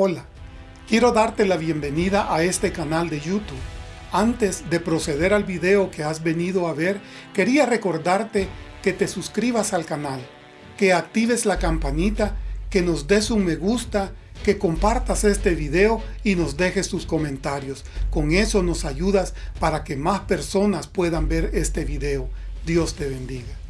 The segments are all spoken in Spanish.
Hola, quiero darte la bienvenida a este canal de YouTube. Antes de proceder al video que has venido a ver, quería recordarte que te suscribas al canal, que actives la campanita, que nos des un me gusta, que compartas este video y nos dejes tus comentarios. Con eso nos ayudas para que más personas puedan ver este video. Dios te bendiga.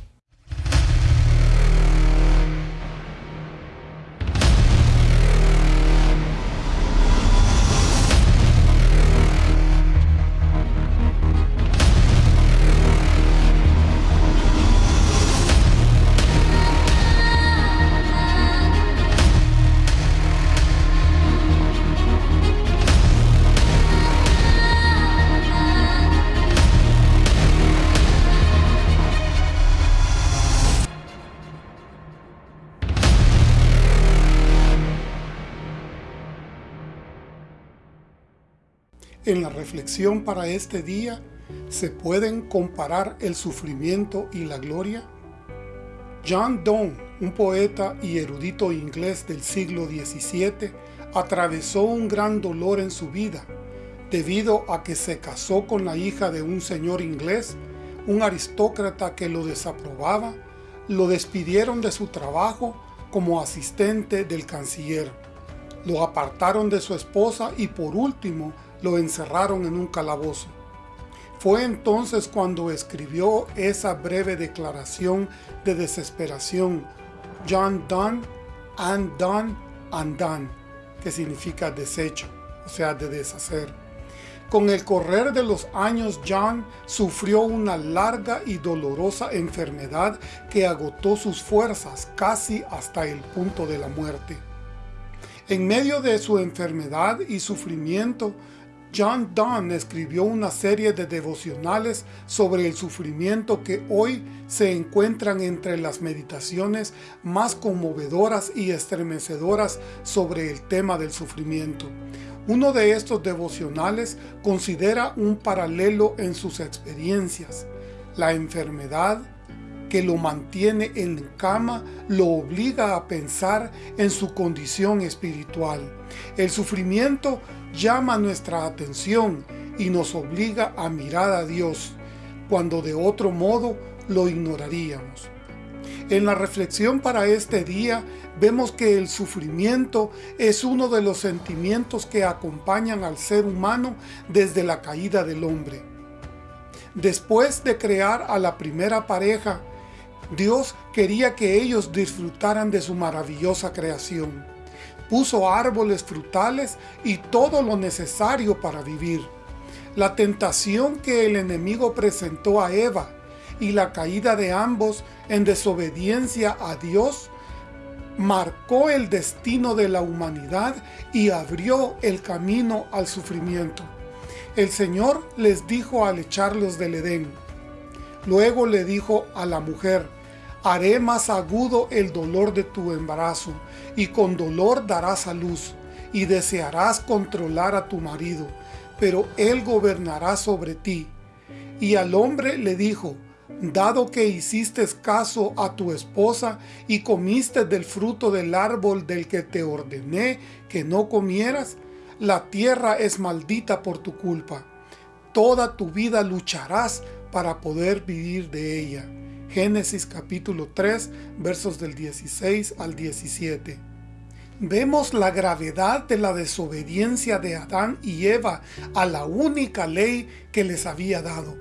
En la reflexión para este día, ¿se pueden comparar el sufrimiento y la gloria? John Donne, un poeta y erudito inglés del siglo XVII, atravesó un gran dolor en su vida, debido a que se casó con la hija de un señor inglés, un aristócrata que lo desaprobaba, lo despidieron de su trabajo como asistente del canciller, lo apartaron de su esposa y por último lo encerraron en un calabozo. Fue entonces cuando escribió esa breve declaración de desesperación, John Donne, and done, and done, que significa desecho, o sea, de deshacer. Con el correr de los años, John sufrió una larga y dolorosa enfermedad que agotó sus fuerzas casi hasta el punto de la muerte. En medio de su enfermedad y sufrimiento, John Donne escribió una serie de devocionales sobre el sufrimiento que hoy se encuentran entre las meditaciones más conmovedoras y estremecedoras sobre el tema del sufrimiento. Uno de estos devocionales considera un paralelo en sus experiencias. La enfermedad que lo mantiene en cama lo obliga a pensar en su condición espiritual. El sufrimiento llama nuestra atención y nos obliga a mirar a Dios, cuando de otro modo lo ignoraríamos. En la reflexión para este día vemos que el sufrimiento es uno de los sentimientos que acompañan al ser humano desde la caída del hombre. Después de crear a la primera pareja, Dios quería que ellos disfrutaran de su maravillosa creación puso árboles frutales y todo lo necesario para vivir. La tentación que el enemigo presentó a Eva y la caída de ambos en desobediencia a Dios marcó el destino de la humanidad y abrió el camino al sufrimiento. El Señor les dijo al echarlos del Edén. Luego le dijo a la mujer, haré más agudo el dolor de tu embarazo, y con dolor darás a luz, y desearás controlar a tu marido, pero él gobernará sobre ti. Y al hombre le dijo, dado que hiciste caso a tu esposa y comiste del fruto del árbol del que te ordené que no comieras, la tierra es maldita por tu culpa. Toda tu vida lucharás para poder vivir de ella. Génesis capítulo 3, versos del 16 al 17. Vemos la gravedad de la desobediencia de Adán y Eva a la única ley que les había dado.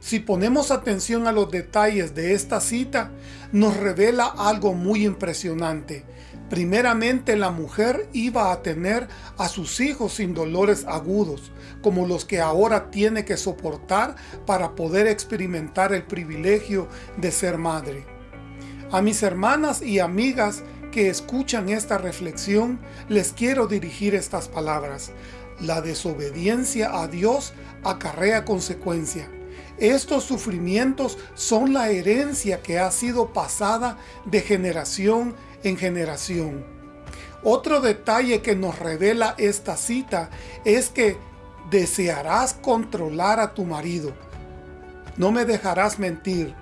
Si ponemos atención a los detalles de esta cita, nos revela algo muy impresionante. Primeramente la mujer iba a tener a sus hijos sin dolores agudos, como los que ahora tiene que soportar para poder experimentar el privilegio de ser madre. A mis hermanas y amigas que escuchan esta reflexión, les quiero dirigir estas palabras. La desobediencia a Dios acarrea consecuencia. Estos sufrimientos son la herencia que ha sido pasada de generación en generación. Otro detalle que nos revela esta cita es que desearás controlar a tu marido. No me dejarás mentir.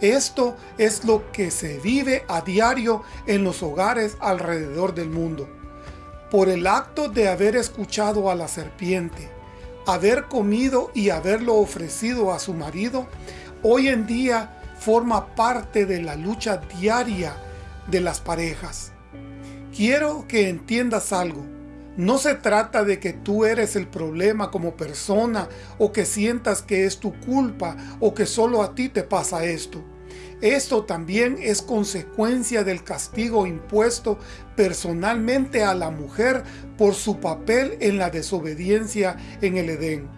Esto es lo que se vive a diario en los hogares alrededor del mundo. por el acto de haber escuchado a la serpiente, haber comido y haberlo ofrecido a su marido, hoy en día forma parte de la lucha diaria de las parejas. Quiero que entiendas algo. No se trata de que tú eres el problema como persona o que sientas que es tu culpa o que solo a ti te pasa esto. Esto también es consecuencia del castigo impuesto personalmente a la mujer por su papel en la desobediencia en el Edén.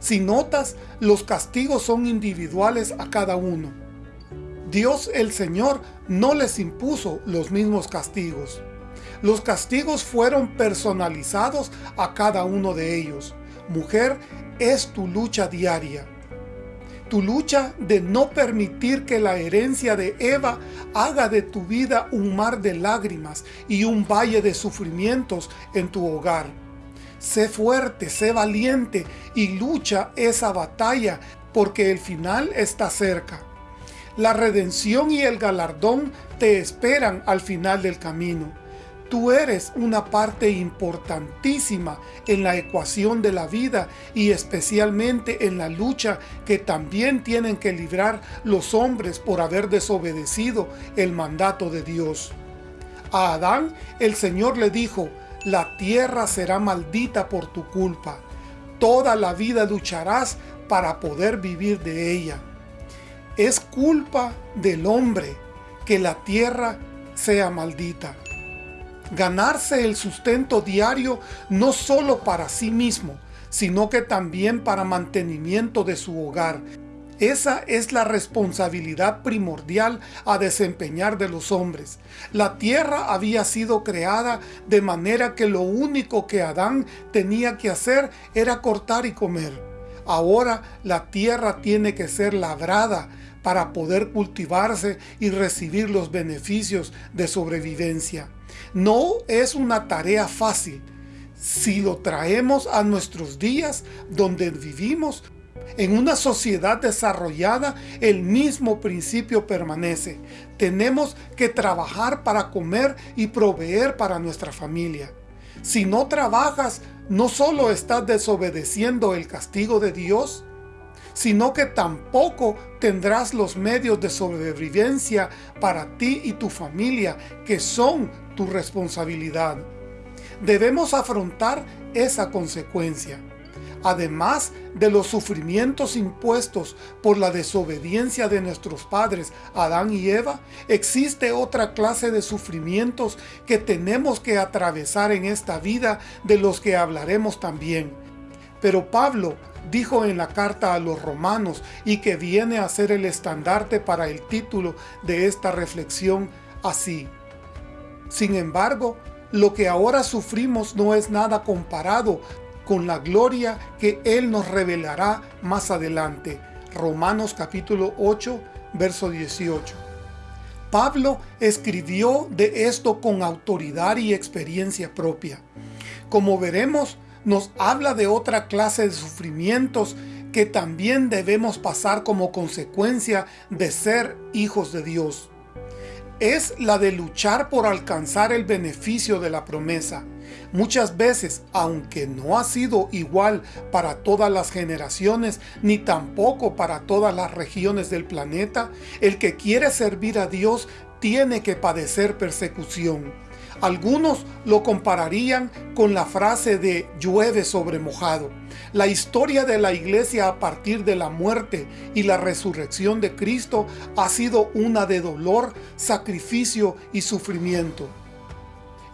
Si notas, los castigos son individuales a cada uno. Dios el Señor no les impuso los mismos castigos. Los castigos fueron personalizados a cada uno de ellos. Mujer, es tu lucha diaria. Tu lucha de no permitir que la herencia de Eva haga de tu vida un mar de lágrimas y un valle de sufrimientos en tu hogar. Sé fuerte, sé valiente y lucha esa batalla porque el final está cerca. La redención y el galardón te esperan al final del camino. Tú eres una parte importantísima en la ecuación de la vida y especialmente en la lucha que también tienen que librar los hombres por haber desobedecido el mandato de Dios. A Adán el Señor le dijo, la tierra será maldita por tu culpa. Toda la vida lucharás para poder vivir de ella. Es culpa del hombre que la tierra sea maldita ganarse el sustento diario no solo para sí mismo, sino que también para mantenimiento de su hogar. Esa es la responsabilidad primordial a desempeñar de los hombres. La tierra había sido creada de manera que lo único que Adán tenía que hacer era cortar y comer. Ahora la tierra tiene que ser labrada para poder cultivarse y recibir los beneficios de sobrevivencia. No es una tarea fácil. Si lo traemos a nuestros días donde vivimos, en una sociedad desarrollada, el mismo principio permanece. Tenemos que trabajar para comer y proveer para nuestra familia. Si no trabajas, no solo estás desobedeciendo el castigo de Dios, sino que tampoco tendrás los medios de sobrevivencia para ti y tu familia, que son tu responsabilidad. Debemos afrontar esa consecuencia. Además de los sufrimientos impuestos por la desobediencia de nuestros padres Adán y Eva, existe otra clase de sufrimientos que tenemos que atravesar en esta vida de los que hablaremos también. Pero Pablo dijo en la carta a los romanos y que viene a ser el estandarte para el título de esta reflexión así. Sin embargo, lo que ahora sufrimos no es nada comparado con la gloria que Él nos revelará más adelante. Romanos capítulo 8, verso 18. Pablo escribió de esto con autoridad y experiencia propia. Como veremos, nos habla de otra clase de sufrimientos que también debemos pasar como consecuencia de ser hijos de Dios es la de luchar por alcanzar el beneficio de la promesa. Muchas veces, aunque no ha sido igual para todas las generaciones, ni tampoco para todas las regiones del planeta, el que quiere servir a Dios tiene que padecer persecución. Algunos lo compararían con la frase de llueve sobre mojado. La historia de la iglesia a partir de la muerte y la resurrección de Cristo ha sido una de dolor, sacrificio y sufrimiento.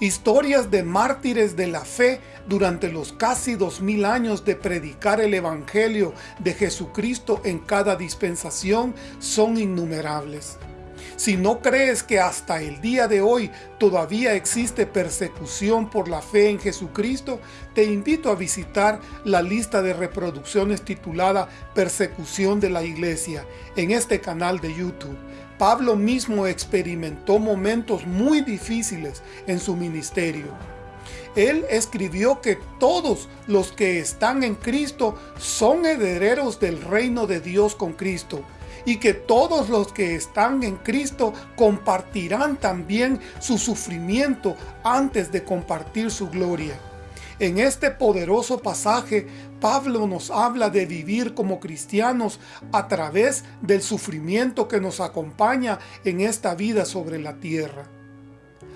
Historias de mártires de la fe durante los casi dos mil años de predicar el Evangelio de Jesucristo en cada dispensación son innumerables. Si no crees que hasta el día de hoy todavía existe persecución por la fe en Jesucristo, te invito a visitar la lista de reproducciones titulada Persecución de la Iglesia en este canal de YouTube. Pablo mismo experimentó momentos muy difíciles en su ministerio. Él escribió que todos los que están en Cristo son herederos del reino de Dios con Cristo y que todos los que están en Cristo compartirán también su sufrimiento antes de compartir su gloria. En este poderoso pasaje, Pablo nos habla de vivir como cristianos a través del sufrimiento que nos acompaña en esta vida sobre la tierra.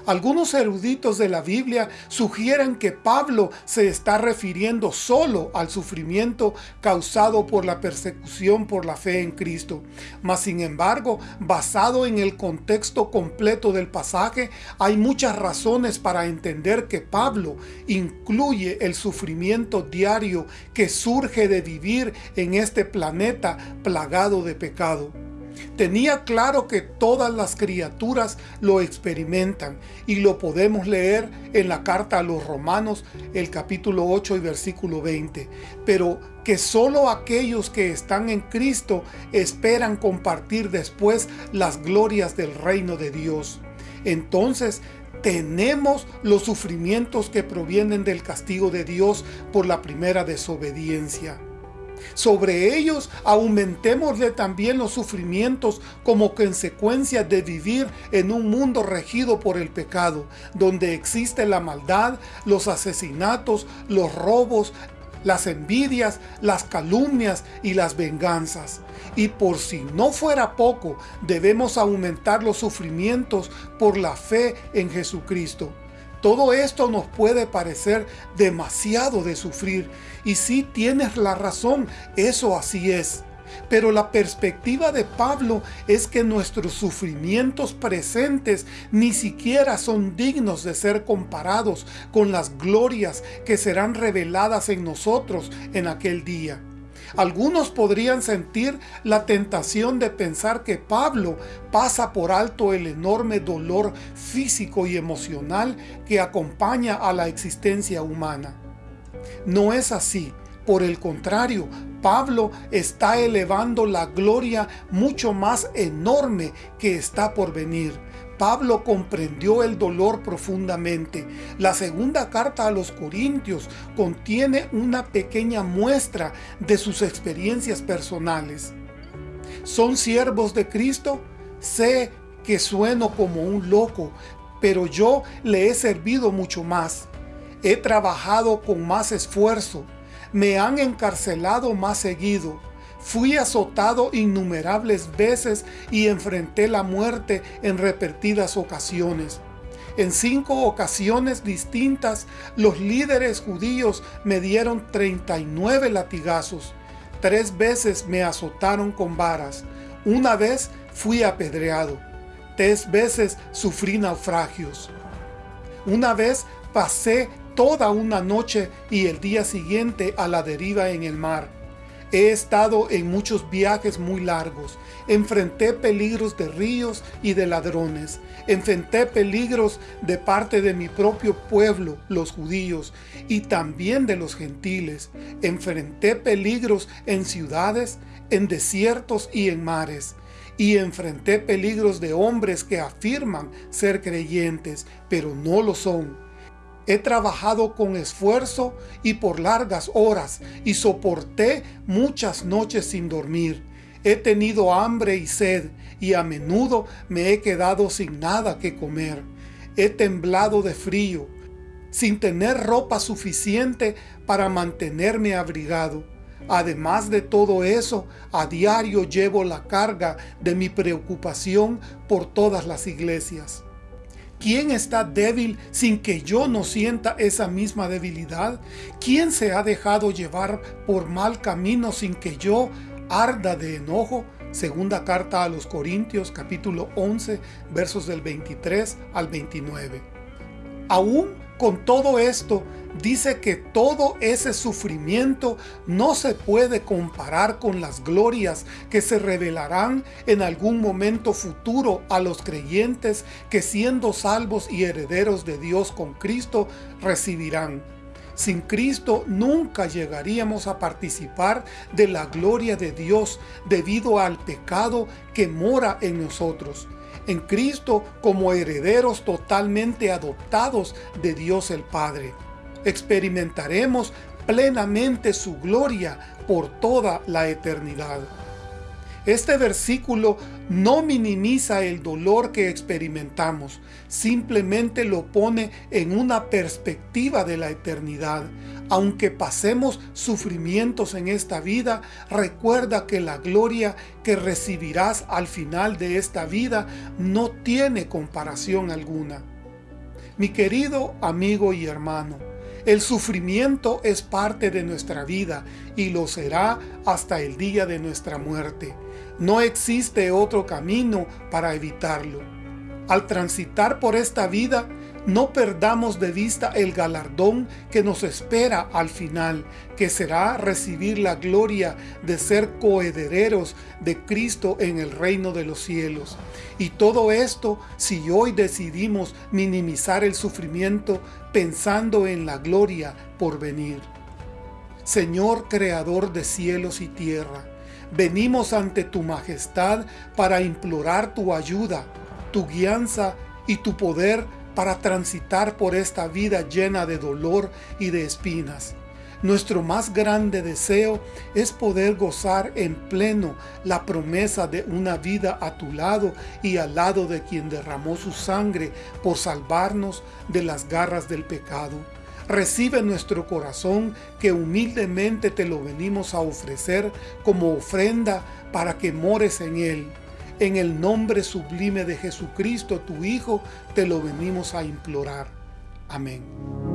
Algunos eruditos de la Biblia sugieren que Pablo se está refiriendo solo al sufrimiento causado por la persecución por la fe en Cristo. Mas sin embargo, basado en el contexto completo del pasaje, hay muchas razones para entender que Pablo incluye el sufrimiento diario que surge de vivir en este planeta plagado de pecado. Tenía claro que todas las criaturas lo experimentan y lo podemos leer en la carta a los romanos, el capítulo 8 y versículo 20. Pero que solo aquellos que están en Cristo esperan compartir después las glorias del reino de Dios. Entonces, tenemos los sufrimientos que provienen del castigo de Dios por la primera desobediencia. Sobre ellos aumentémosle también los sufrimientos como consecuencia de vivir en un mundo regido por el pecado, donde existe la maldad, los asesinatos, los robos, las envidias, las calumnias y las venganzas. Y por si no fuera poco, debemos aumentar los sufrimientos por la fe en Jesucristo. Todo esto nos puede parecer demasiado de sufrir, y si tienes la razón, eso así es. Pero la perspectiva de Pablo es que nuestros sufrimientos presentes ni siquiera son dignos de ser comparados con las glorias que serán reveladas en nosotros en aquel día. Algunos podrían sentir la tentación de pensar que Pablo pasa por alto el enorme dolor físico y emocional que acompaña a la existencia humana. No es así. Por el contrario, Pablo está elevando la gloria mucho más enorme que está por venir Pablo comprendió el dolor profundamente. La segunda carta a los Corintios contiene una pequeña muestra de sus experiencias personales. ¿Son siervos de Cristo? Sé que sueno como un loco, pero yo le he servido mucho más. He trabajado con más esfuerzo. Me han encarcelado más seguido Fui azotado innumerables veces y enfrenté la muerte en repetidas ocasiones. En cinco ocasiones distintas, los líderes judíos me dieron 39 latigazos. Tres veces me azotaron con varas. Una vez fui apedreado. Tres veces sufrí naufragios. Una vez pasé toda una noche y el día siguiente a la deriva en el mar. He estado en muchos viajes muy largos. Enfrenté peligros de ríos y de ladrones. Enfrenté peligros de parte de mi propio pueblo, los judíos, y también de los gentiles. Enfrenté peligros en ciudades, en desiertos y en mares. Y enfrenté peligros de hombres que afirman ser creyentes, pero no lo son He trabajado con esfuerzo y por largas horas y soporté muchas noches sin dormir. He tenido hambre y sed y a menudo me he quedado sin nada que comer. He temblado de frío, sin tener ropa suficiente para mantenerme abrigado. Además de todo eso, a diario llevo la carga de mi preocupación por todas las iglesias. ¿Quién está débil sin que yo no sienta esa misma debilidad? ¿Quién se ha dejado llevar por mal camino sin que yo arda de enojo? Segunda carta a los Corintios capítulo 11 versos del 23 al 29. Aún con todo esto, dice que todo ese sufrimiento no se puede comparar con las glorias que se revelarán en algún momento futuro a los creyentes que siendo salvos y herederos de Dios con Cristo recibirán. Sin Cristo nunca llegaríamos a participar de la gloria de Dios debido al pecado que mora en nosotros en Cristo como herederos totalmente adoptados de Dios el Padre. Experimentaremos plenamente su gloria por toda la eternidad. Este versículo no minimiza el dolor que experimentamos, simplemente lo pone en una perspectiva de la eternidad. Aunque pasemos sufrimientos en esta vida, recuerda que la gloria que recibirás al final de esta vida no tiene comparación alguna. Mi querido amigo y hermano, el sufrimiento es parte de nuestra vida y lo será hasta el día de nuestra muerte. No existe otro camino para evitarlo. Al transitar por esta vida, no perdamos de vista el galardón que nos espera al final, que será recibir la gloria de ser coherederos de Cristo en el reino de los cielos. Y todo esto si hoy decidimos minimizar el sufrimiento pensando en la gloria por venir. Señor Creador de cielos y tierra, venimos ante tu majestad para implorar tu ayuda, tu guianza y tu poder para transitar por esta vida llena de dolor y de espinas. Nuestro más grande deseo es poder gozar en pleno la promesa de una vida a tu lado y al lado de quien derramó su sangre por salvarnos de las garras del pecado. Recibe nuestro corazón que humildemente te lo venimos a ofrecer como ofrenda para que mores en él en el nombre sublime de Jesucristo, tu Hijo, te lo venimos a implorar. Amén.